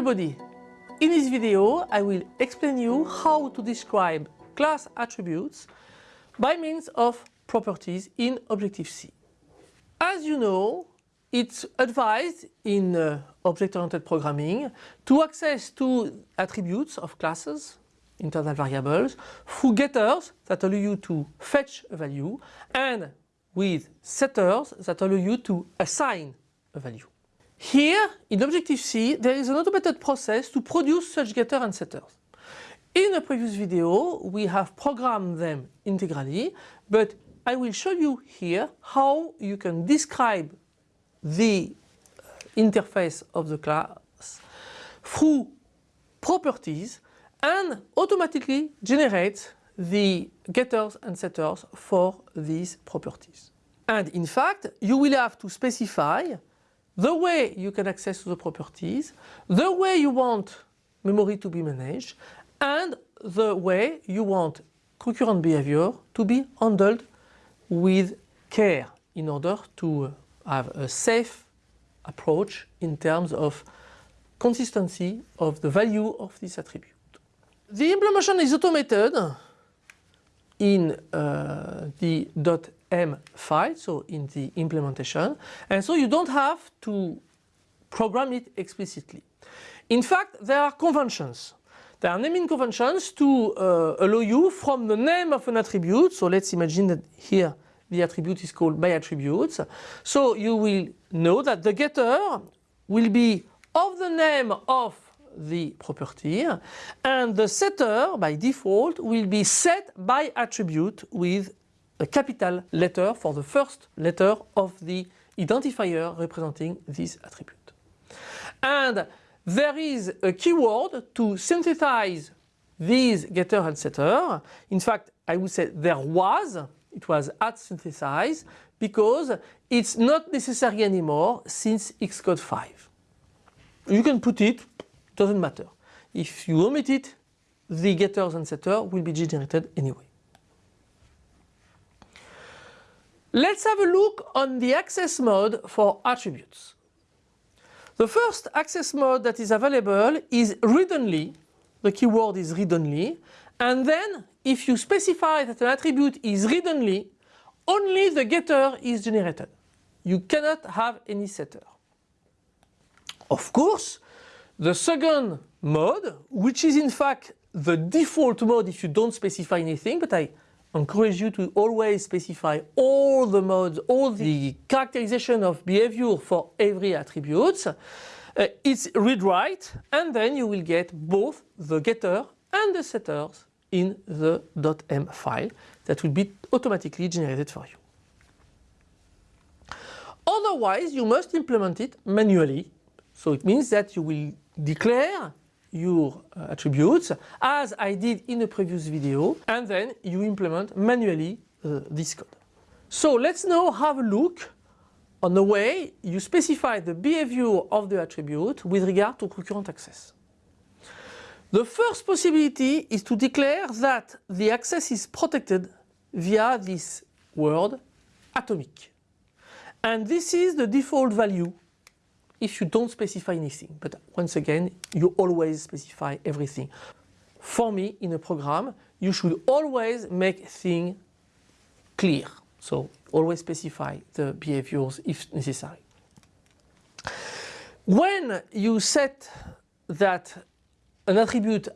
everybody! In this video I will explain you how to describe class attributes by means of properties in Objective-C. As you know, it's advised in uh, object-oriented programming to access to attributes of classes, internal variables, through getters that allow you to fetch a value and with setters that allow you to assign a value. Here, in Objective-C, there is an automated process to produce such getter and setters. In a previous video, we have programmed them integrally, but I will show you here how you can describe the uh, interface of the class through properties and automatically generate the getters and setters for these properties. And in fact, you will have to specify the way you can access the properties, the way you want memory to be managed, and the way you want concurrent behavior to be handled with care in order to have a safe approach in terms of consistency of the value of this attribute. The implementation is automated in uh, the .m file, so in the implementation, and so you don't have to program it explicitly. In fact, there are conventions. There are naming conventions to uh, allow you from the name of an attribute, so let's imagine that here the attribute is called my attributes. So you will know that the getter will be of the name of the property and the setter by default will be set my attribute with a capital letter for the first letter of the identifier representing this attribute. And there is a keyword to synthesize these getter and setter. In fact, I would say there was, it was at synthesize because it's not necessary anymore since Xcode 5. You can put it doesn't matter. If you omit it, the getters and setter will be generated anyway. Let's have a look on the access mode for attributes. The first access mode that is available is read-only. The keyword is read-only. And then if you specify that an attribute is read-only, only the getter is generated. You cannot have any setter. Of course, the second mode, which is in fact the default mode if you don't specify anything, but I encourage you to always specify all the modes, all the characterization of behavior for every attribute. Uh, it's read-write and then you will get both the getter and the setters in the .m file that will be automatically generated for you. Otherwise, you must implement it manually. So it means that you will declare your uh, attributes as I did in a previous video and then you implement manually uh, this code. So let's now have a look on the way you specify the behavior of the attribute with regard to concurrent access. The first possibility is to declare that the access is protected via this word atomic. And this is the default value if you don't specify anything. But once again, you always specify everything. For me, in a program, you should always make things clear. So always specify the behaviors if necessary. When you set that an attribute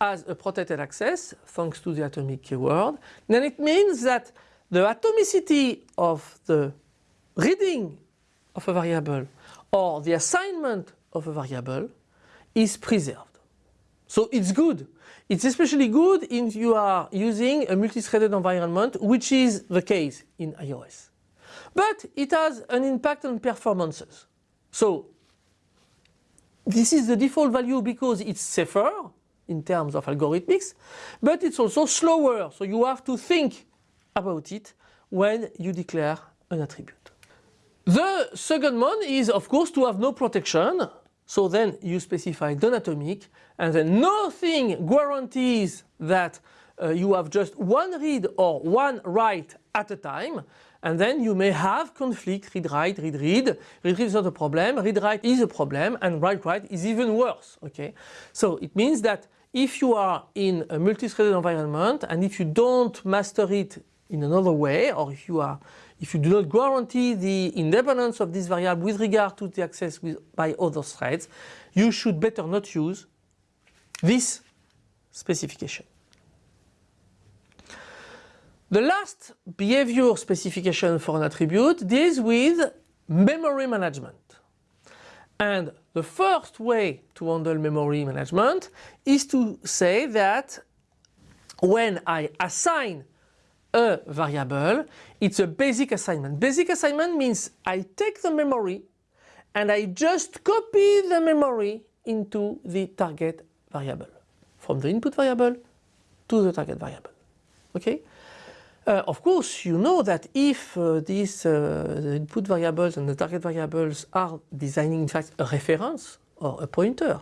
has a protected access, thanks to the atomic keyword, then it means that the atomicity of the reading of a variable or the assignment of a variable is preserved. So it's good. It's especially good if you are using a multi-threaded environment, which is the case in iOS. But it has an impact on performances. So this is the default value because it's safer in terms of algorithmics, but it's also slower. So you have to think about it when you declare an attribute. The second one is of course to have no protection. So then you specify non-atomic and then nothing guarantees that uh, you have just one read or one write at a time. And then you may have conflict read write read read. Read read is not a problem. Read write is a problem. And write write is even worse okay? So it means that if you are in a multi-threaded environment and if you don't master it in another way or if you are if you do not guarantee the independence of this variable with regard to the access with, by other threads you should better not use this specification. The last behavior specification for an attribute deals with memory management. And the first way to handle memory management is to say that when I assign a variable, it's a basic assignment. Basic assignment means I take the memory and I just copy the memory into the target variable. From the input variable to the target variable. Okay? Uh, of course, you know that if uh, these uh, input variables and the target variables are designing in fact a reference or a pointer,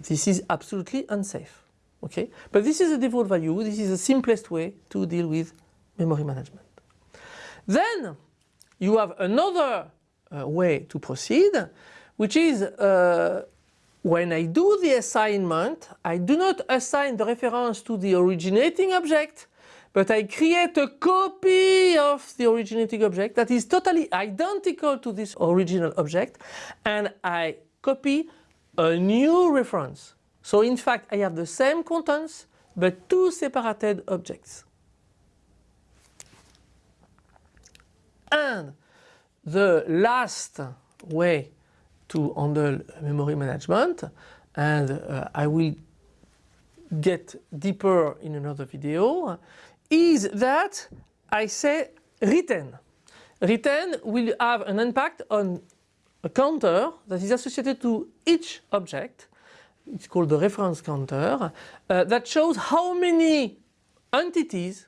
this is absolutely unsafe. Okay? But this is a default value, this is the simplest way to deal with memory management. Then you have another uh, way to proceed, which is uh, when I do the assignment, I do not assign the reference to the originating object, but I create a copy of the originating object that is totally identical to this original object and I copy a new reference. So in fact I have the same contents but two separated objects. The last way to handle memory management and uh, I will get deeper in another video is that I say retain. Retain will have an impact on a counter that is associated to each object. It's called the reference counter uh, that shows how many entities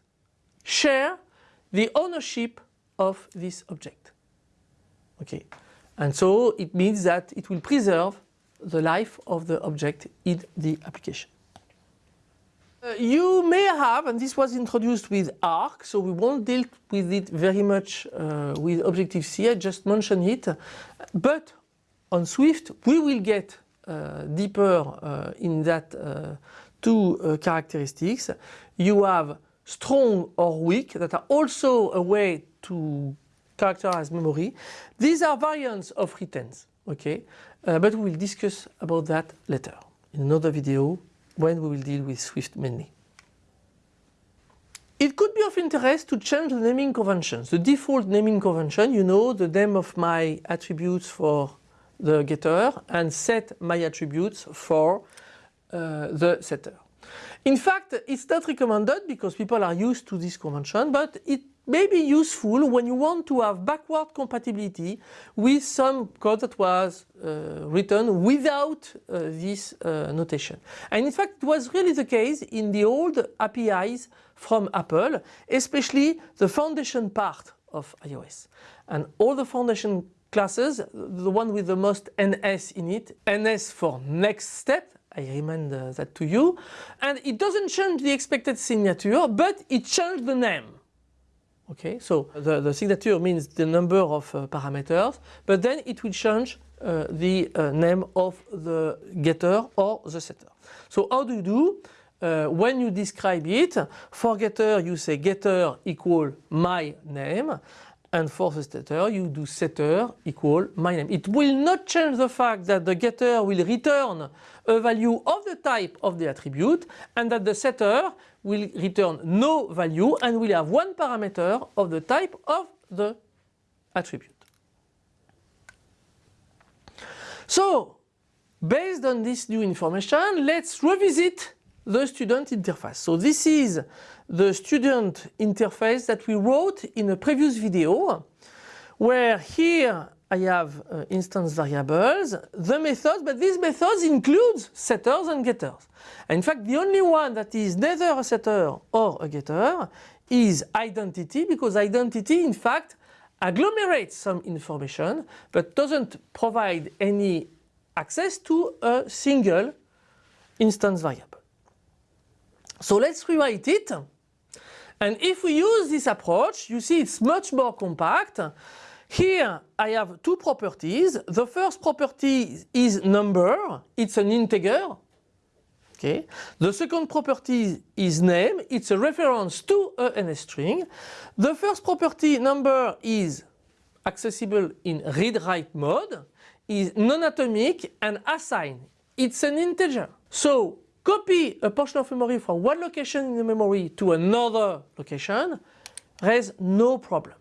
share the ownership of this object. Okay, and so it means that it will preserve the life of the object in the application. Uh, you may have, and this was introduced with ARC, so we won't deal with it very much uh, with Objective-C, I just mentioned it, but on Swift we will get uh, deeper uh, in that uh, two uh, characteristics. You have strong or weak that are also a way to characterize memory. These are variants of retains, okay, but we will discuss about that later in another video when we will deal with Swift mainly. It could be of interest to change the naming conventions. The default naming convention, you know, the name of my attributes for the getter and set my attributes for uh, the setter. In fact, it's not recommended because people are used to this convention, but it may be useful when you want to have backward compatibility with some code that was uh, written without uh, this uh, notation. And in fact it was really the case in the old APIs from Apple, especially the foundation part of iOS. And all the foundation classes, the one with the most NS in it, NS for next step, I remind uh, that to you, and it doesn't change the expected signature, but it changed the name. Okay, so the, the signature means the number of uh, parameters, but then it will change uh, the uh, name of the getter or the setter. So how do you do? Uh, when you describe it, for getter you say getter equal my name and for the setter you do setter equal my name. It will not change the fact that the getter will return a value of the type of the attribute and that the setter will return no value and will have one parameter of the type of the attribute. So based on this new information let's revisit the student interface. So this is the student interface that we wrote in a previous video where here I have uh, instance variables, the methods, but these methods include setters and getters. And in fact the only one that is neither a setter or a getter is identity because identity in fact agglomerates some information but doesn't provide any access to a single instance variable. So let's rewrite it And if we use this approach, you see it's much more compact. Here I have two properties. The first property is number, it's an integer. Okay. The second property is name, it's a reference to a string. The first property number is accessible in read-write mode, is non-atomic and assigned. It's an integer. So copy a portion of memory from one location in the memory to another location, has no problem.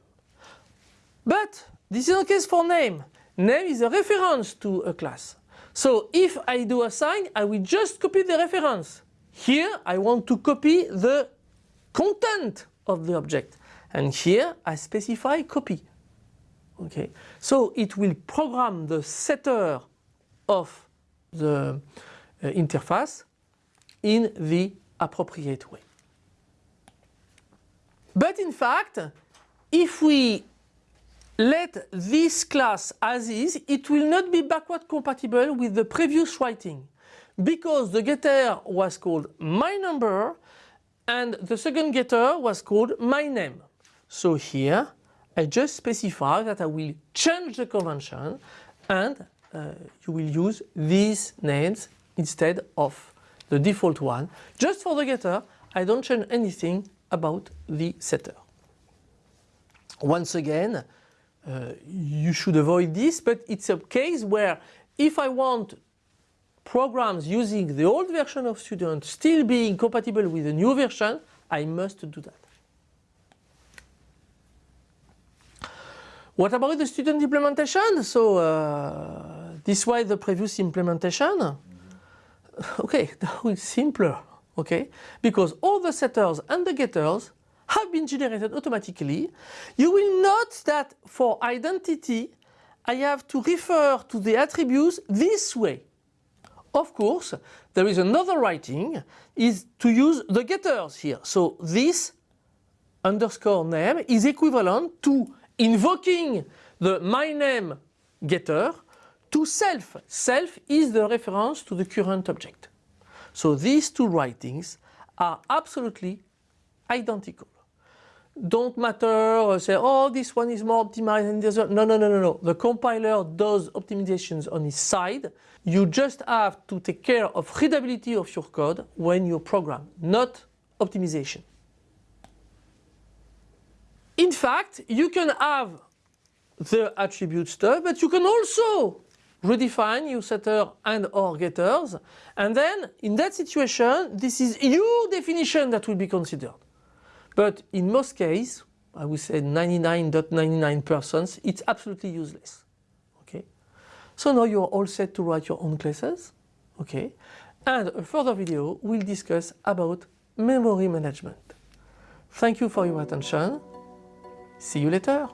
But this is the case for name. Name is a reference to a class. So if I do assign, I will just copy the reference. Here I want to copy the content of the object. And here I specify copy. Okay, so it will program the setter of the uh, interface in the appropriate way. But in fact, if we let this class as is, it will not be backward compatible with the previous writing because the getter was called my number and the second getter was called my name. So here I just specify that I will change the convention and uh, you will use these names instead of the default one. Just for the getter, I don't change anything about the setter. Once again, uh, you should avoid this, but it's a case where if I want programs using the old version of Student still being compatible with the new version, I must do that. What about the student implementation? So uh, this was the previous implementation. Okay, now it's simpler, okay? Because all the setters and the getters have been generated automatically. You will note that for identity, I have to refer to the attributes this way. Of course, there is another writing, is to use the getters here. So this underscore name is equivalent to invoking the my name getter to self. Self is the reference to the current object. So these two writings are absolutely identical. Don't matter, uh, say, oh, this one is more optimized than. No, no, no, no, no. The compiler does optimizations on its side. You just have to take care of readability of your code when you program, not optimization. In fact, you can have the attribute stuff, but you can also redefine your setter and or getters. And then in that situation, this is your definition that will be considered. But in most cases, I would say 99.99%, .99%, it's absolutely useless. Okay. So now you're all set to write your own classes. Okay. And a further video will discuss about memory management. Thank you for your attention. See you later.